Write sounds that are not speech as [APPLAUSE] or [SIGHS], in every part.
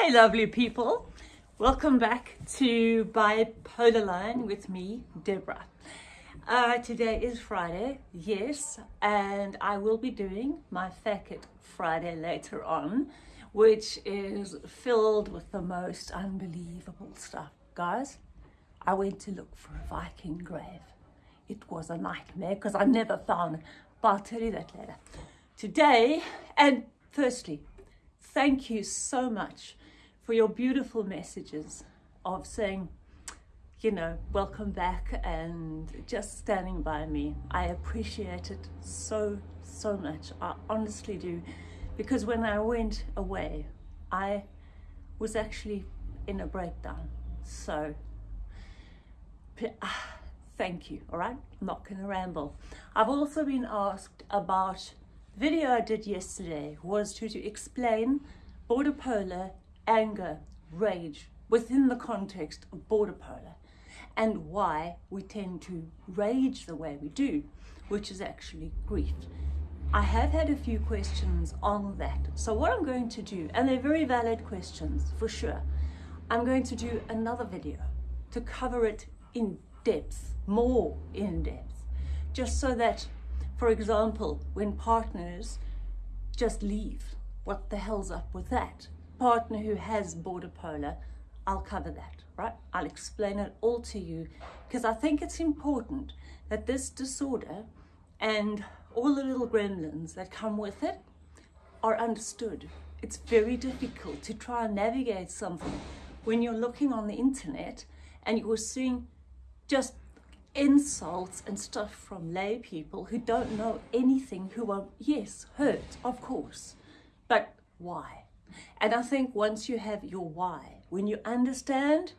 Hey lovely people, welcome back to Bipolar Line with me, Deborah. Uh, today is Friday, yes, and I will be doing my Fact It Friday later on, which is filled with the most unbelievable stuff. Guys, I went to look for a Viking grave. It was a nightmare because I never found it, but I'll tell you that later. Today, and firstly, thank you so much for your beautiful messages of saying, you know, welcome back and just standing by me. I appreciate it so, so much. I honestly do. Because when I went away, I was actually in a breakdown. So, ah, thank you, all right? I'm not going to ramble. I've also been asked about video I did yesterday was to, to explain border polar anger, rage within the context of border polar and why we tend to rage the way we do, which is actually grief. I have had a few questions on that. So what I'm going to do, and they're very valid questions for sure, I'm going to do another video to cover it in depth, more in depth, just so that, for example, when partners just leave, what the hell's up with that? Partner who has border polar, I'll cover that, right? I'll explain it all to you because I think it's important that this disorder and all the little gremlins that come with it are understood. It's very difficult to try and navigate something when you're looking on the internet and you're seeing just insults and stuff from lay people who don't know anything, who are, yes, hurt, of course, but why? And I think once you have your why, when you understand,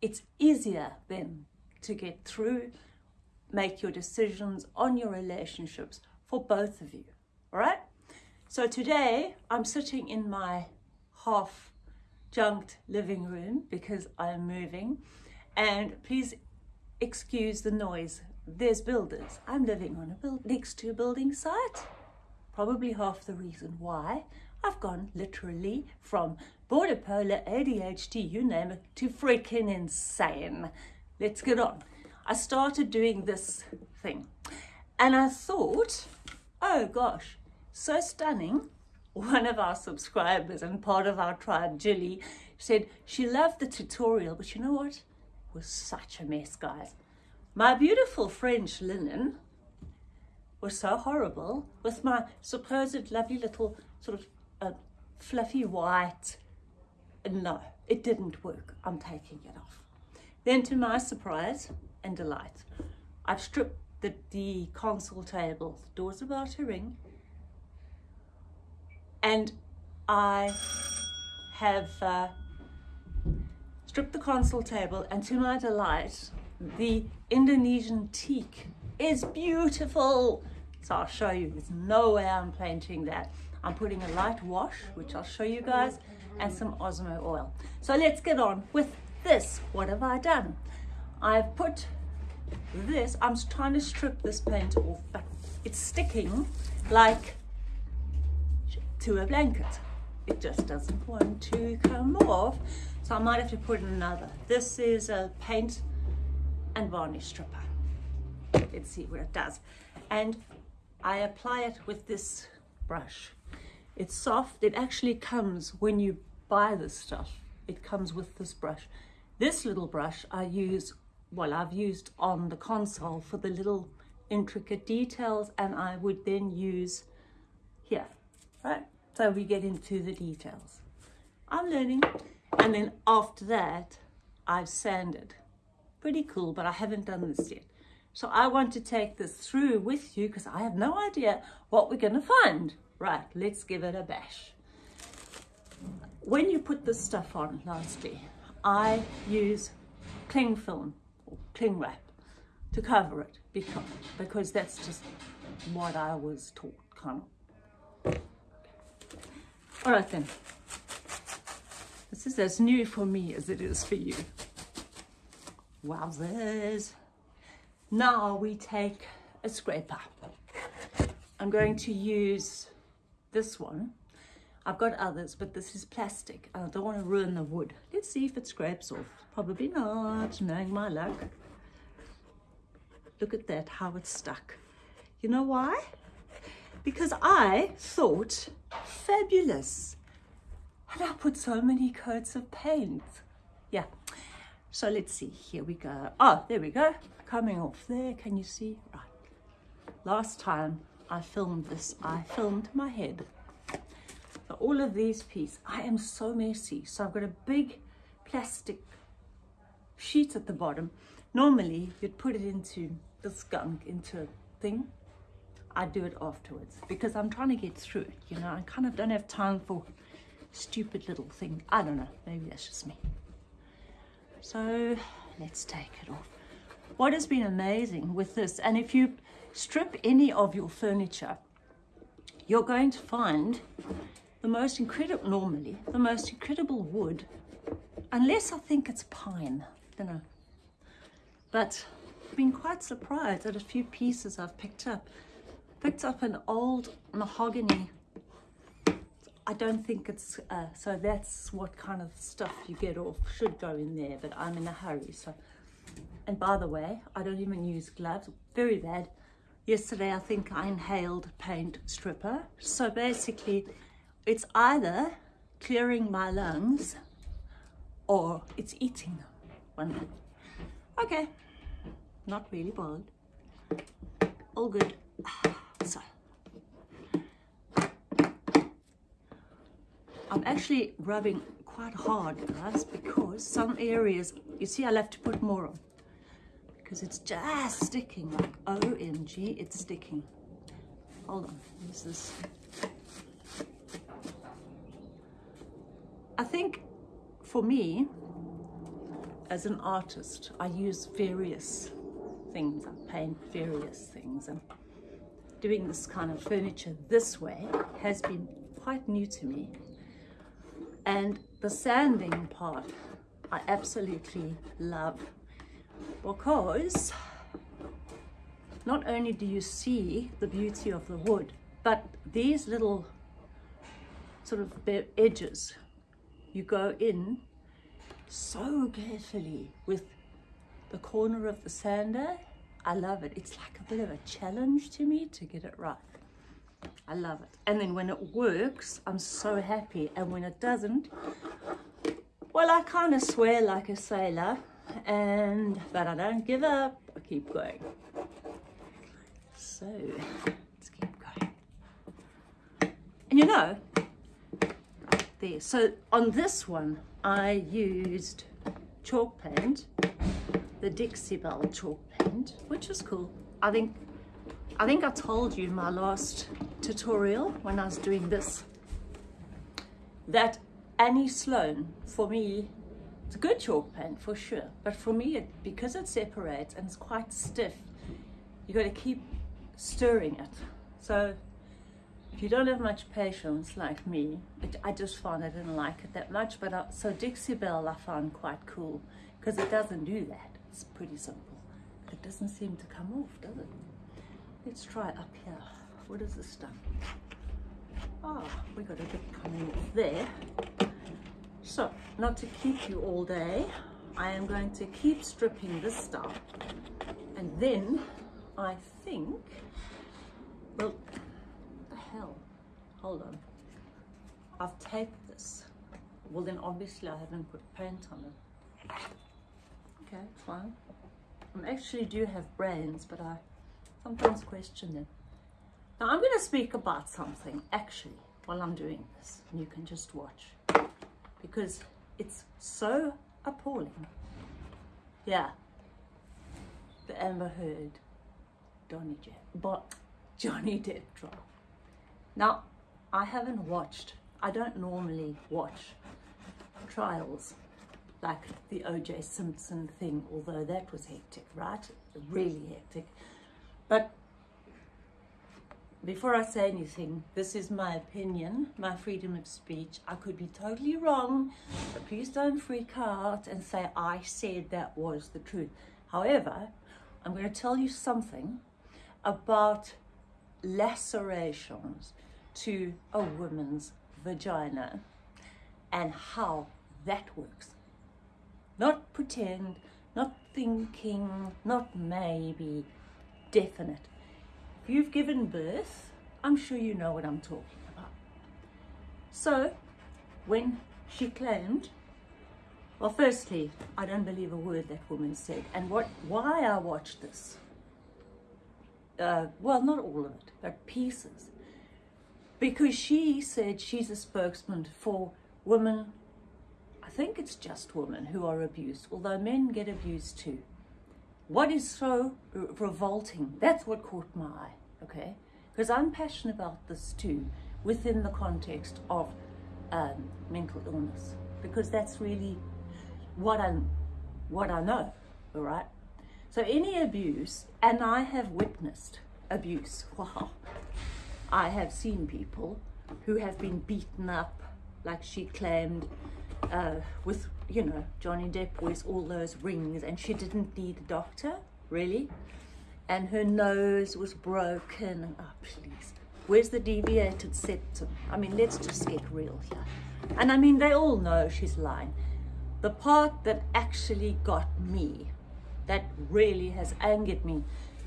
it's easier then to get through, make your decisions on your relationships for both of you. All right? So today I'm sitting in my half junked living room because I'm moving. And please excuse the noise. There's builders. I'm living on a build next to a building site. Probably half the reason why I've gone literally from border polar, ADHD, you name it, to freaking insane. Let's get on. I started doing this thing and I thought, oh gosh, so stunning. One of our subscribers and part of our tribe, Jilly, said she loved the tutorial, but you know what? It was such a mess, guys. My beautiful French linen was so horrible with my supposed lovely little sort of fluffy white. No, it didn't work. I'm taking it off. Then to my surprise and delight, I've stripped the, the console table, The doors about to ring, and I have uh, stripped the console table and to my delight, the Indonesian teak is beautiful. So I'll show you, there's no way I'm painting that. I'm putting a light wash, which I'll show you guys, and some Osmo oil. So let's get on with this. What have I done? I've put this, I'm trying to strip this paint off, but it's sticking like to a blanket. It just doesn't want to come off. So I might have to put in another. This is a paint and varnish stripper. Let's see what it does. And I apply it with this brush. It's soft. It actually comes when you buy this stuff. It comes with this brush. This little brush I use, well, I've used on the console for the little intricate details and I would then use here, right? So we get into the details. I'm learning. And then after that, I've sanded. Pretty cool, but I haven't done this yet. So I want to take this through with you because I have no idea what we're going to find. Right, let's give it a bash. When you put this stuff on, lastly, I use cling film or cling wrap to cover it because, because that's just what I was taught, kind of. All right then. This is as new for me as it is for you. Wowzers. Now we take a scraper. I'm going to use this one. I've got others, but this is plastic. I don't want to ruin the wood. Let's see if it scrapes off. Probably not, knowing my luck. Look at that, how it's stuck. You know why? Because I thought, fabulous. And I put so many coats of paint. Yeah. So let's see, here we go. Oh, there we go. Coming off there, can you see? Right. Last time I filmed this, I filmed my head. So all of these pieces, I am so messy. So I've got a big plastic sheet at the bottom. Normally you'd put it into the skunk, into a thing. I do it afterwards because I'm trying to get through it, you know. I kind of don't have time for stupid little thing. I don't know, maybe that's just me. So let's take it off. What has been amazing with this, and if you strip any of your furniture, you're going to find the most incredible, normally, the most incredible wood, unless I think it's pine, don't know. But I've been quite surprised at a few pieces I've picked up. Picked up an old mahogany I don't think it's, uh, so that's what kind of stuff you get off should go in there, but I'm in a hurry. So, and by the way, I don't even use gloves, very bad. Yesterday, I think I inhaled paint stripper. So basically, it's either clearing my lungs or it's eating one. Okay, not really bothered. All good. [SIGHS] So. I'm actually rubbing quite hard, guys, because some areas, you see I'll have to put more on. Because it's just sticking like OMG, it's sticking. Hold on, this is... I think for me, as an artist, I use various things, I paint various things and doing this kind of furniture this way has been quite new to me. And the sanding part, I absolutely love because not only do you see the beauty of the wood, but these little sort of edges, you go in so carefully with the corner of the sander. I love it. It's like a bit of a challenge to me to get it right. I love it. And then when it works, I'm so happy. And when it doesn't, well, I kind of swear like a sailor, and but I don't give up. I keep going. So let's keep going. And you know, there. So on this one, I used chalk paint, the Dixie Belle chalk paint, which is cool. I think I think I told you in my last tutorial when I was doing this that Annie Sloan, for me, it's a good chalk pen for sure, but for me, it, because it separates and it's quite stiff, you got to keep stirring it. So if you don't have much patience like me, it, I just found I didn't like it that much. But I, so Dixie Belle I found quite cool because it doesn't do that. It's pretty simple. It doesn't seem to come off, does it? Let's try it up here. What is this stuff? Ah, oh, we got a bit coming off there. So, not to keep you all day, I am going to keep stripping this stuff. And then, I think, well, the hell? Hold on. I've taped this. Well, then obviously I haven't put paint on it. Okay, fine. I actually do have brains, but I sometimes question them. Now I'm going to speak about something actually while I'm doing this and you can just watch because it's so appalling. Yeah, the Amber Heard Johnny Depp, but Johnny Depp trial. Now, I haven't watched, I don't normally watch trials like the O.J. Simpson thing, although that was hectic, right? Really hectic. But before I say anything, this is my opinion, my freedom of speech. I could be totally wrong, but please don't freak out and say I said that was the truth. However, I'm going to tell you something about lacerations to a woman's vagina and how that works. Not pretend, not thinking, not maybe, definite. If you've given birth, I'm sure you know what I'm talking about. So, when she claimed, well, firstly, I don't believe a word that woman said. And what, why I watched this, uh, well, not all of it, but pieces, because she said she's a spokesman for women, I think it's just women who are abused, although men get abused too. What is so revolting, that's what caught my eye, okay? Because I'm passionate about this too, within the context of um, mental illness, because that's really what I, what I know, all right? So any abuse, and I have witnessed abuse, wow, I have seen people who have been beaten up, like she claimed, uh, with, you know, Johnny Depp wears all those rings and she didn't need a doctor, really. And her nose was broken. Oh, please. Where's the deviated septum? I mean, let's just get real here. And I mean, they all know she's lying. The part that actually got me, that really has angered me,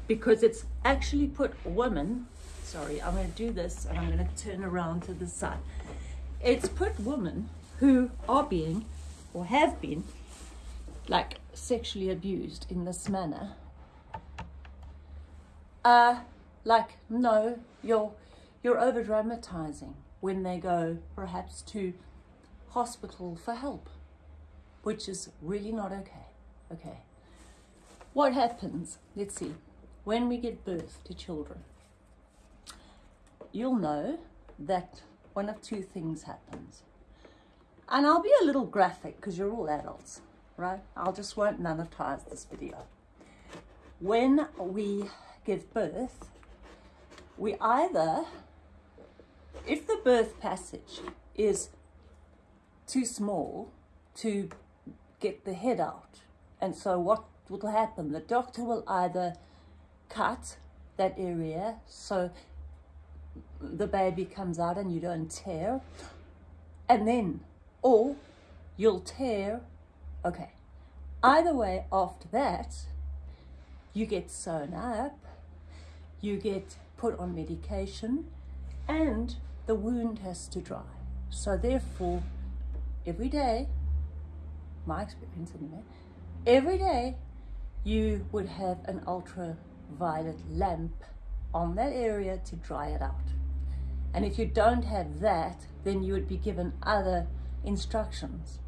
because it's actually put women sorry, I'm going to do this and I'm going to turn around to the side. It's put women who are being or have been like sexually abused in this manner uh like no you're you're over dramatizing when they go perhaps to hospital for help which is really not okay okay what happens let's see when we give birth to children you'll know that one of two things happens. And I'll be a little graphic because you're all adults, right? I'll just won't monetize this video. When we give birth, we either, if the birth passage is too small to get the head out, and so what will happen? The doctor will either cut that area so the baby comes out and you don't tear. And then, or you'll tear. Okay. Either way, after that, you get sewn up, you get put on medication, and the wound has to dry. So therefore, every day, my experience anyway, every day you would have an ultraviolet lamp on that area to dry it out. And if you don't have that, then you would be given other instructions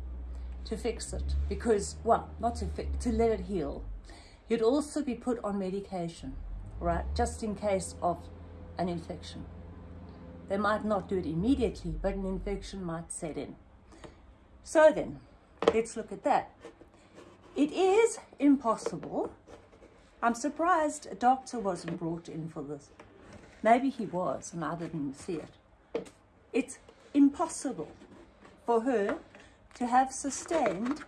to fix it because, well, not to fix, to let it heal. You'd also be put on medication, right, just in case of an infection. They might not do it immediately, but an infection might set in. So then, let's look at that. It is impossible I'm surprised a doctor wasn't brought in for this. Maybe he was and I didn't see it. It's impossible for her to have sustained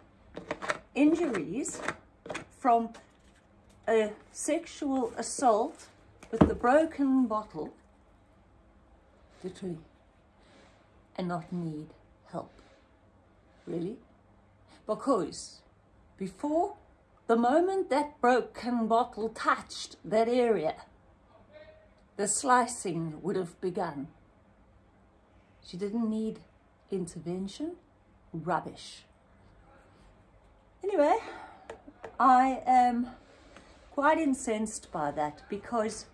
injuries from a sexual assault with the broken bottle, literally, and not need help. Really? Because before the moment that broken bottle touched that area, the slicing would have begun. She didn't need intervention. Rubbish. Anyway, I am quite incensed by that because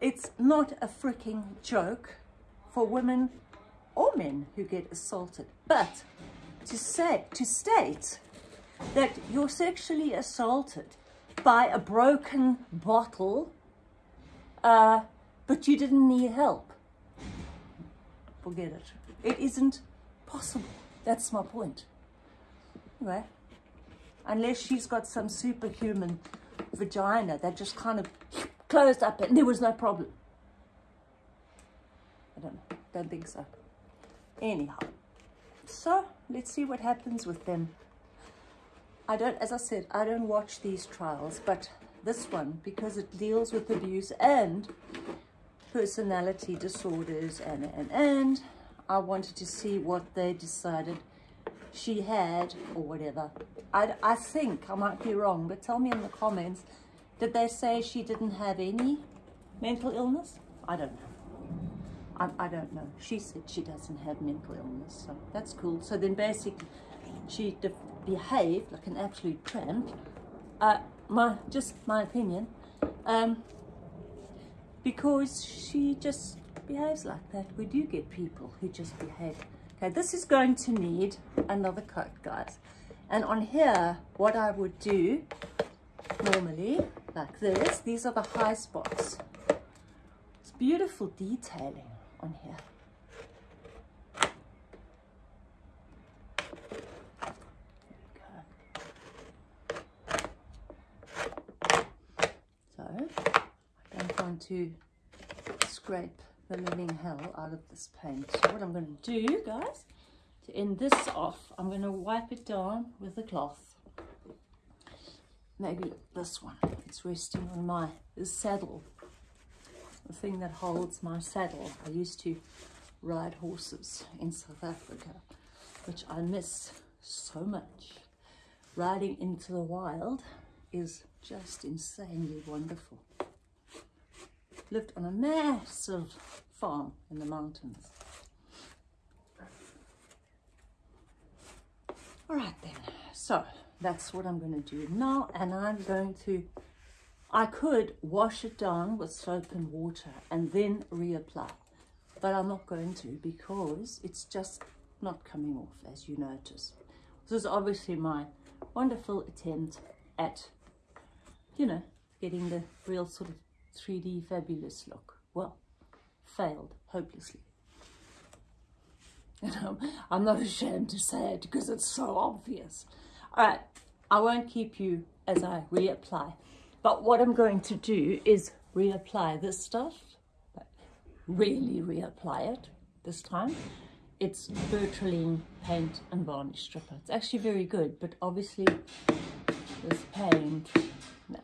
it's not a freaking joke for women or men who get assaulted. But to say, to state that you're sexually assaulted by a broken bottle, uh, but you didn't need help. Forget it. It isn't possible. That's my point. Right? unless she's got some superhuman vagina that just kind of closed up and there was no problem. I don't know. Don't think so. Anyhow, so let's see what happens with them I don't, as I said, I don't watch these trials, but this one, because it deals with abuse and personality disorders and, and, and, I wanted to see what they decided she had or whatever. I, I think, I might be wrong, but tell me in the comments, did they say she didn't have any mental illness? I don't know. I, I don't know. She said she doesn't have mental illness, so that's cool. So then basically she behaved like an absolute tramp. Uh, my Just my opinion. Um, because she just behaves like that. We do get people who just behave. Okay, this is going to need another coat, guys. And on here, what I would do normally, like this, these are the high spots. It's beautiful detailing on here. So, I don't want to scrape the living hell out of this paint. So what I'm going to do, guys, to end this off, I'm going to wipe it down with a cloth. Maybe this one. It's resting on my saddle the thing that holds my saddle. I used to ride horses in South Africa, which I miss so much. Riding into the wild is just insanely wonderful. Lived on a massive farm in the mountains. All right then, so that's what I'm going to do now and I'm going to I could wash it down with soap and water and then reapply, but I'm not going to because it's just not coming off as you notice. This is obviously my wonderful attempt at, you know, getting the real sort of 3D fabulous look. Well, failed hopelessly. And [LAUGHS] I'm, um, I'm not ashamed to say it because it's so obvious. All right, I won't keep you as I reapply. But what I'm going to do is reapply this stuff, really reapply it this time. It's Bertrolene paint and varnish stripper. It's actually very good, but obviously this paint, nah.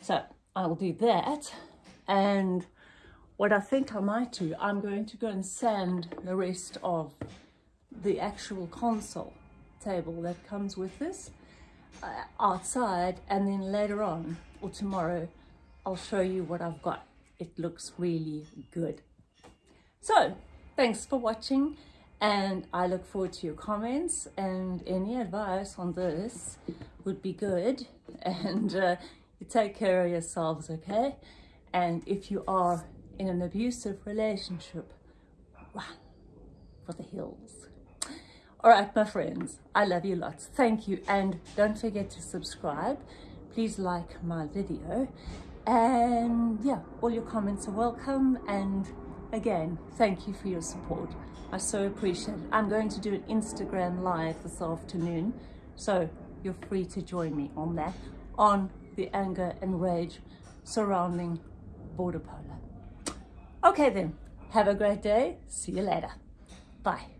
So I'll do that. And what I think I might do, I'm going to go and sand the rest of the actual console table that comes with this uh, outside and then later on or tomorrow I'll show you what I've got. It looks really good. So thanks for watching and I look forward to your comments and any advice on this would be good [LAUGHS] and uh, you take care of yourselves okay and if you are in an abusive relationship run for the hills all right, my friends, I love you lots. Thank you. And don't forget to subscribe. Please like my video. And yeah, all your comments are welcome. And again, thank you for your support. I so appreciate it. I'm going to do an Instagram live this afternoon. So you're free to join me on that, on the anger and rage surrounding Border Polar. Okay then, have a great day. See you later. Bye.